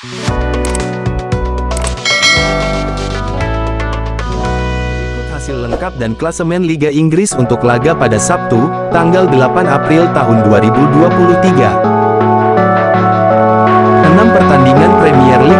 Berikut hasil lengkap dan klasemen Liga Inggris untuk laga pada Sabtu, tanggal 8 April tahun 2023. 6 pertandingan Premier League